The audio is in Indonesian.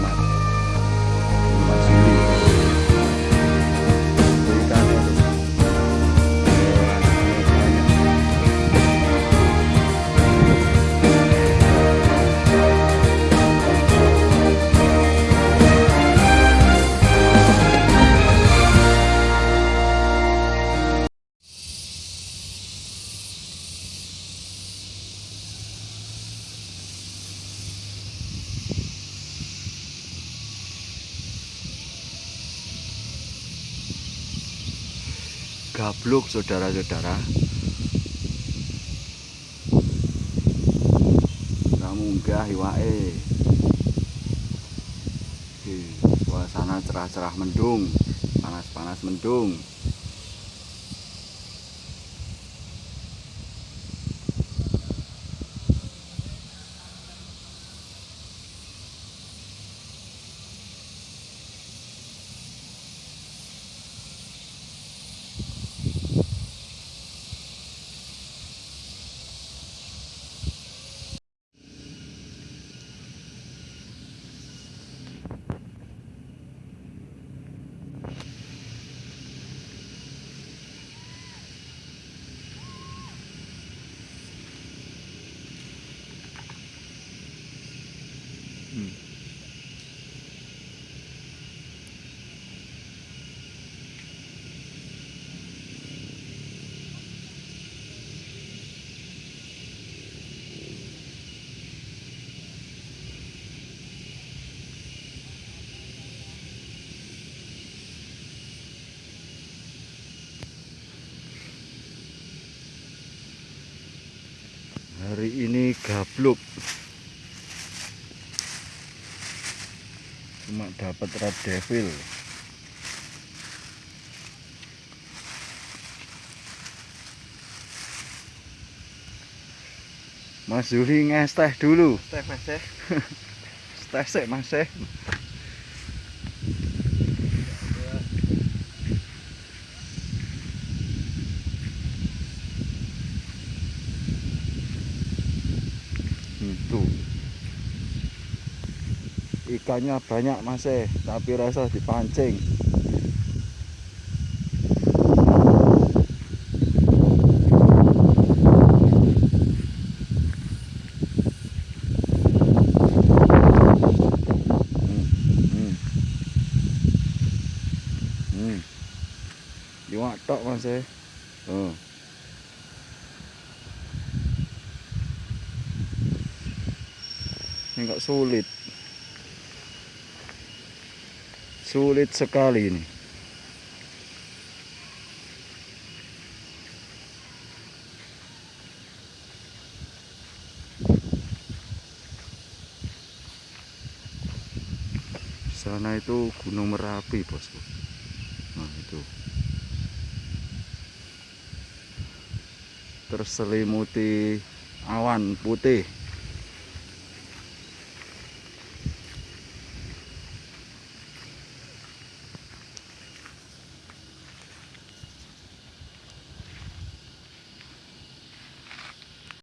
matter. Gabluk saudara-saudara. Nggak munggah iwae Di suasana cerah-cerah mendung panas-panas mendung hari ini gabluk cuma dapat red devil Mas Zuli nges teh dulu Teh mas teh. teh sik Mas eh. Itu ikannya banyak mas eh tapi rasa dipancing Hmm, hmm. Hmm. Iwak tok mas eh oh. Ini kok sulit. Sulit sekali ini. Sana itu gunung merapi bosku. Nah itu. Terselimuti awan putih